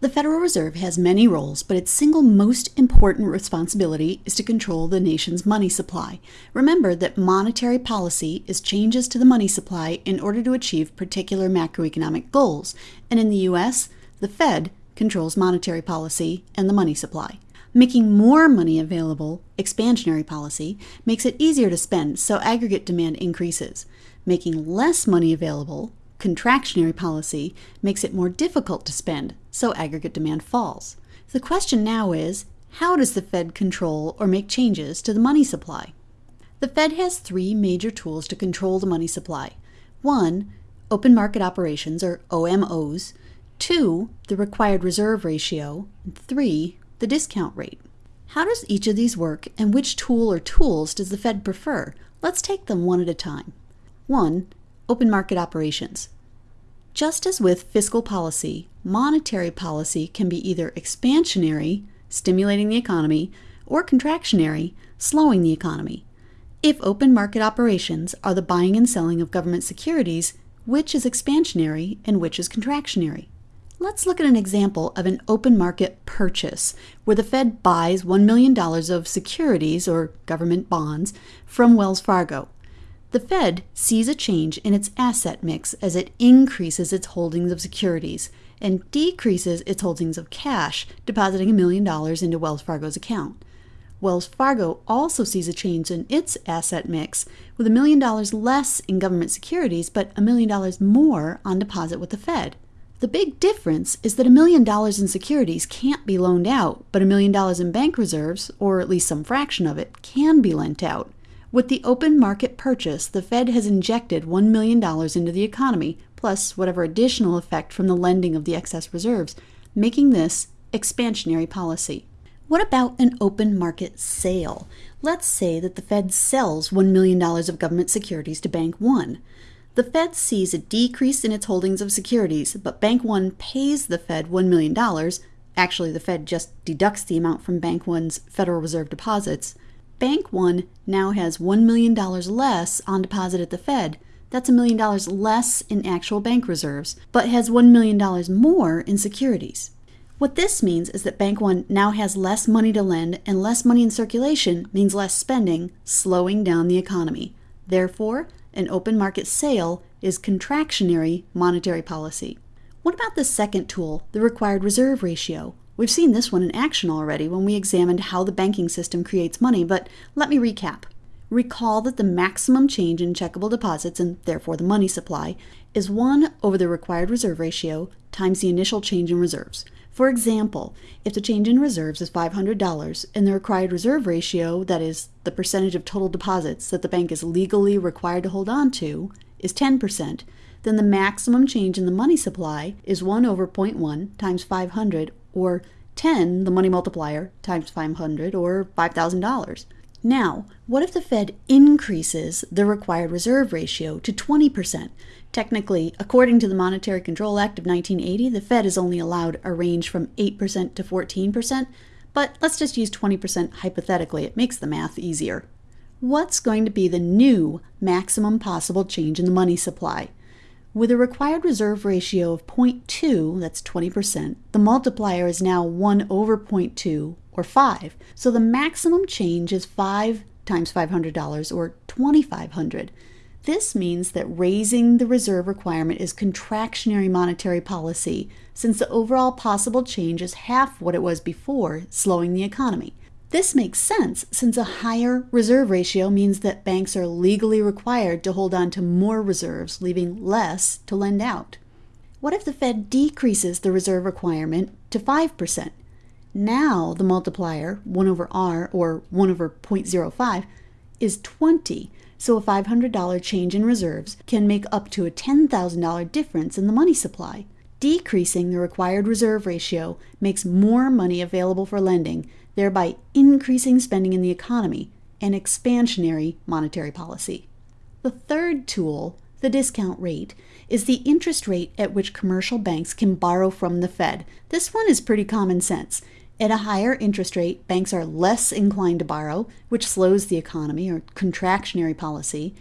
The Federal Reserve has many roles, but its single most important responsibility is to control the nation's money supply. Remember that monetary policy is changes to the money supply in order to achieve particular macroeconomic goals. And in the US, the Fed controls monetary policy and the money supply. Making more money available, expansionary policy, makes it easier to spend, so aggregate demand increases. Making less money available, contractionary policy makes it more difficult to spend, so aggregate demand falls. The question now is how does the Fed control or make changes to the money supply? The Fed has three major tools to control the money supply. One, open market operations, or OMOs. Two, the required reserve ratio. And three, the discount rate. How does each of these work, and which tool or tools does the Fed prefer? Let's take them one at a time. 1 open market operations. Just as with fiscal policy, monetary policy can be either expansionary, stimulating the economy, or contractionary, slowing the economy. If open market operations are the buying and selling of government securities, which is expansionary and which is contractionary? Let's look at an example of an open market purchase where the Fed buys $1 million of securities or government bonds from Wells Fargo. The Fed sees a change in its asset mix as it increases its holdings of securities and decreases its holdings of cash, depositing a million dollars into Wells Fargo's account. Wells Fargo also sees a change in its asset mix with a million dollars less in government securities but a million dollars more on deposit with the Fed. The big difference is that a million dollars in securities can't be loaned out, but a million dollars in bank reserves, or at least some fraction of it, can be lent out. With the open market purchase, the Fed has injected $1 million into the economy, plus whatever additional effect from the lending of the excess reserves, making this expansionary policy. What about an open market sale? Let's say that the Fed sells $1 million of government securities to Bank One. The Fed sees a decrease in its holdings of securities, but Bank One pays the Fed $1 million. Actually, the Fed just deducts the amount from Bank One's Federal Reserve deposits Bank One now has $1 million less on deposit at the Fed. That's a million dollars less in actual bank reserves, but has $1 million more in securities. What this means is that Bank One now has less money to lend, and less money in circulation means less spending, slowing down the economy. Therefore, an open market sale is contractionary monetary policy. What about the second tool, the required reserve ratio? We've seen this one in action already when we examined how the banking system creates money, but let me recap. Recall that the maximum change in checkable deposits, and therefore the money supply, is 1 over the required reserve ratio times the initial change in reserves. For example, if the change in reserves is $500 and the required reserve ratio, that is, the percentage of total deposits that the bank is legally required to hold on to, is 10%, then the maximum change in the money supply is 1 over 0.1 times 500 or 10, the money multiplier, times 500 or $5,000. Now, what if the Fed increases the required reserve ratio to 20%? Technically, according to the Monetary Control Act of 1980, the Fed is only allowed a range from 8% to 14%, but let's just use 20% hypothetically. It makes the math easier. What's going to be the new maximum possible change in the money supply? With a required reserve ratio of 0.2, that's 20%, the multiplier is now 1 over 0.2, or 5. So the maximum change is 5 times $500, or 2,500. This means that raising the reserve requirement is contractionary monetary policy, since the overall possible change is half what it was before, slowing the economy. This makes sense since a higher reserve ratio means that banks are legally required to hold on to more reserves, leaving less to lend out. What if the Fed decreases the reserve requirement to 5%? Now the multiplier, 1 over R or 1 over 0.05, is 20. So a $500 change in reserves can make up to a $10,000 difference in the money supply. Decreasing the required reserve ratio makes more money available for lending, thereby increasing spending in the economy and expansionary monetary policy. The third tool, the discount rate, is the interest rate at which commercial banks can borrow from the Fed. This one is pretty common sense. At a higher interest rate, banks are less inclined to borrow, which slows the economy or contractionary policy.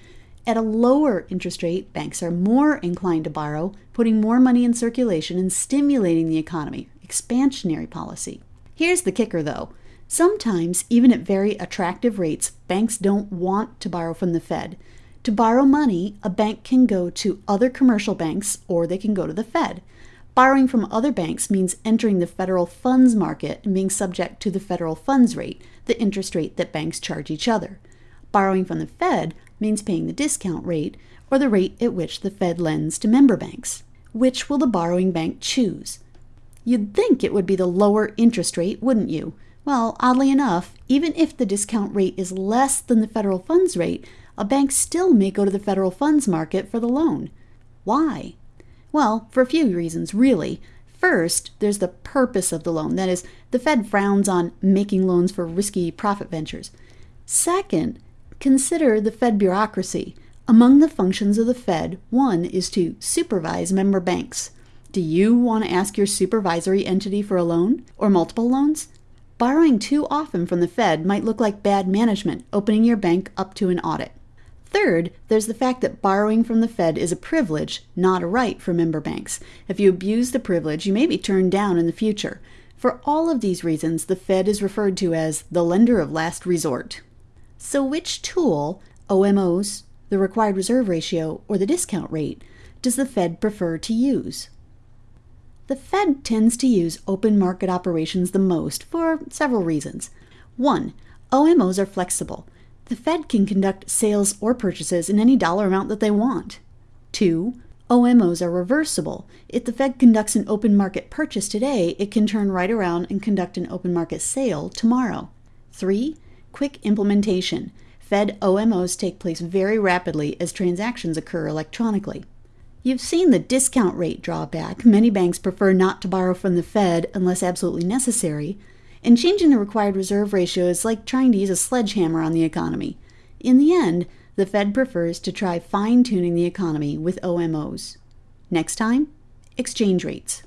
At a lower interest rate, banks are more inclined to borrow, putting more money in circulation and stimulating the economy, expansionary policy. Here's the kicker though. Sometimes, even at very attractive rates, banks don't want to borrow from the Fed. To borrow money, a bank can go to other commercial banks or they can go to the Fed. Borrowing from other banks means entering the federal funds market and being subject to the federal funds rate, the interest rate that banks charge each other. Borrowing from the Fed means paying the discount rate, or the rate at which the Fed lends to member banks. Which will the borrowing bank choose? You'd think it would be the lower interest rate, wouldn't you? Well, oddly enough, even if the discount rate is less than the federal funds rate, a bank still may go to the federal funds market for the loan. Why? Well, for a few reasons, really. First, there's the purpose of the loan. That is, the Fed frowns on making loans for risky profit ventures. Second, consider the Fed bureaucracy. Among the functions of the Fed, one is to supervise member banks. Do you want to ask your supervisory entity for a loan or multiple loans? Borrowing too often from the Fed might look like bad management, opening your bank up to an audit. Third, there's the fact that borrowing from the Fed is a privilege, not a right for member banks. If you abuse the privilege, you may be turned down in the future. For all of these reasons, the Fed is referred to as the lender of last resort. So, which tool, OMOs, the required reserve ratio, or the discount rate, does the Fed prefer to use? The Fed tends to use open market operations the most for several reasons. One, OMOs are flexible. The Fed can conduct sales or purchases in any dollar amount that they want. Two, OMOs are reversible. If the Fed conducts an open market purchase today, it can turn right around and conduct an open market sale tomorrow. Three, quick implementation. Fed OMOs take place very rapidly as transactions occur electronically. You've seen the discount rate drawback. Many banks prefer not to borrow from the Fed unless absolutely necessary. And changing the required reserve ratio is like trying to use a sledgehammer on the economy. In the end, the Fed prefers to try fine tuning the economy with OMOs. Next time, exchange rates.